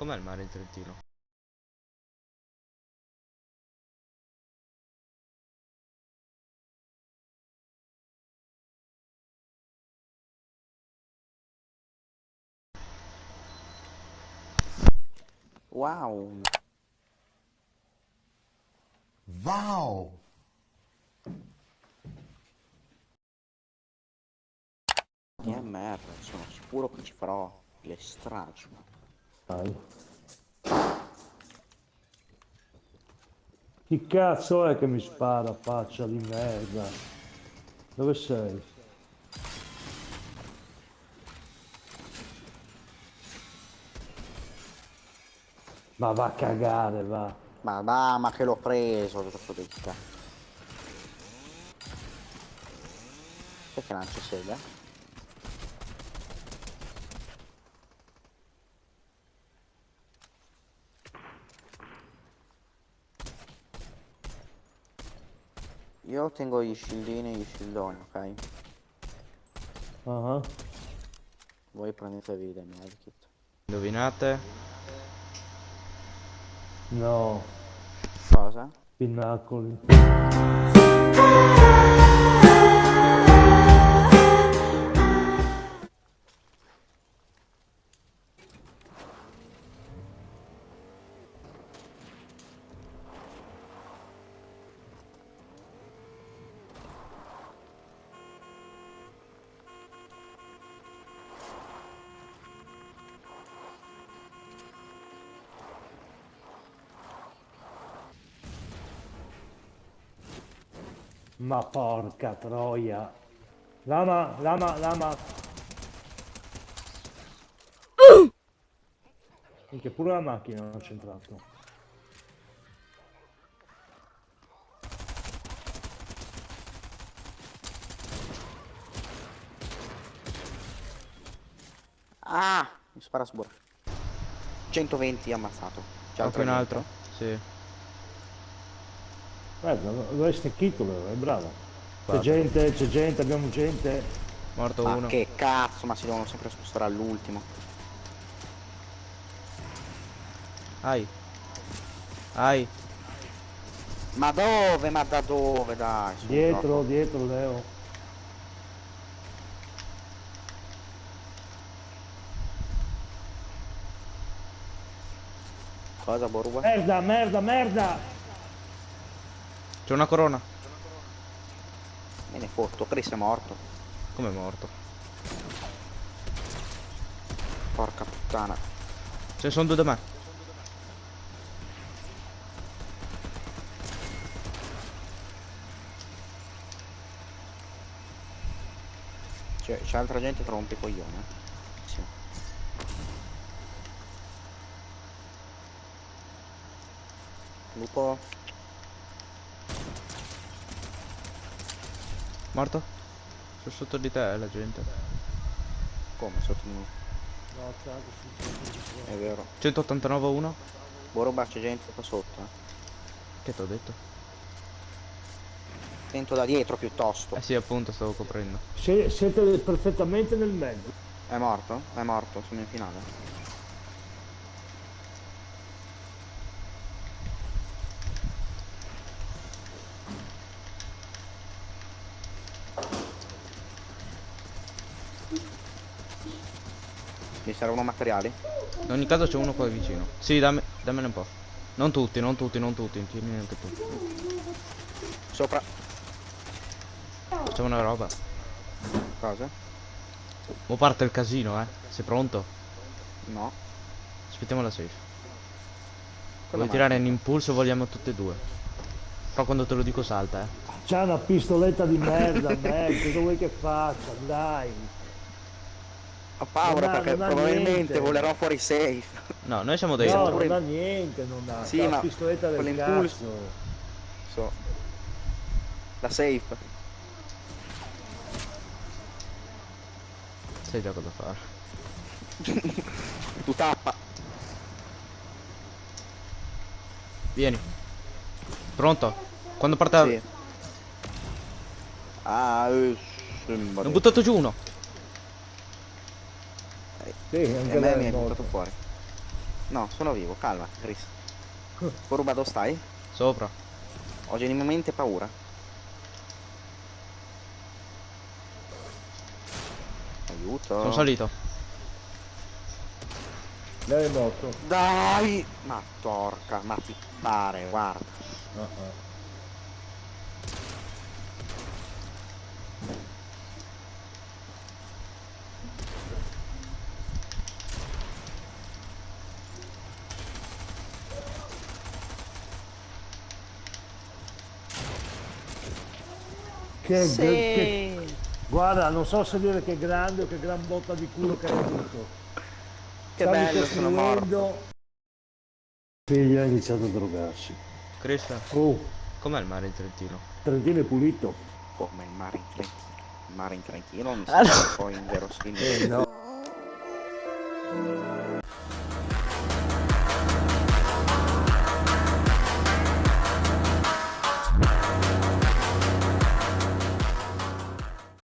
Com'è il mare in Trentino? Wow. Wow! DMR, sono sicuro che ci farò le stragi. Dai. Chi cazzo è che mi spara faccia di merda? Dove sei? Ma va a cagare, va. Ma va, ma che l'ho preso, troppo detta. Perché lancia sega? Io tengo gli scildini e gli scildoni, ok? Ah, Voi prendetevi dei medikit. Indovinate? No, Cosa? pinnacoli. Ma porca troia. Lama, lama, lama. Minchia, pure la macchina non ha centrato. Ah! Mi spara su bordo. 120 ammazzato. C'è Anche un altro? Sì. Guarda, lo hai stecchito, è bravo. C'è gente, c'è gente, abbiamo gente. Morto Ma uno. che cazzo, ma si devono sempre spostare all'ultimo. Ai. Ai. Ma dove? Ma da dove? Dai, su, Dietro, troppo. dietro, Leo. Cosa, Borua? Merda, merda, merda! C'è una corona. Me ne fotto, Chris è morto. Come è morto? Porca puttana. Ce ne sono due da me. C'è, c'è altra gente che rompe i coglioni. eh. Sì. Lupo. Morto? Sono sotto di te la gente. Come sotto di noi? No, c'è anche su- È vero. 189 1. Boruba c'è gente qua sotto. Eh. Che ti ho detto? Tento da dietro piuttosto. Eh sì, appunto, stavo coprendo. Sie- siete perfettamente nel mezzo. È morto? È morto, sono in finale. Mi servono materiali? In ogni caso c'è uno qua vicino. Sì, dammi, dammene un po'. Non tutti, non tutti, non tutti. Tieni anche tu. Sopra. Facciamo una roba. Cosa? Mo parte il casino, eh. Sei pronto? No. Aspettiamo la safe. Vuoi tirare in impulso vogliamo tutte e due? Però quando te lo dico salta, eh. C'ha una pistoletta di merda, merda, cosa vuoi che faccia? Dai. Ho paura Non ha- perché non probabilmente niente. volerò fuori safe. No, noi siamo dei... No, pure- non ha niente, non ha. Sì, ma pistoletta del cazzo. So. La safe. Sai già cosa fare. Tu tappa. Vieni. Pronto? Quando parte... Sì. Ah, eh, sembra. Ne ho buttato giù uno. Sì, E anche a me lei mi è hai buttato fuori. No, sono vivo, calmati, Chris. Coruba dove stai? Sopra. Ho genuinamente paura. Aiuto. Sono salito. Lei è morto. Dai! Ma porca, ma ti pare, guarda. Ah, ah. Che, Sì. che- guarda, non so se dire che grande o che gran botta di culo che hai avuto. Che Stavi bello, sono morto. Figlia ha iniziato a drogarsi. Chris, Oh, com'è il mare in Trentino? Trentino è pulito. Come il mare in Trentino. Il mare in Trentino mi Allora- sembra un po' inverosimile. Eh no.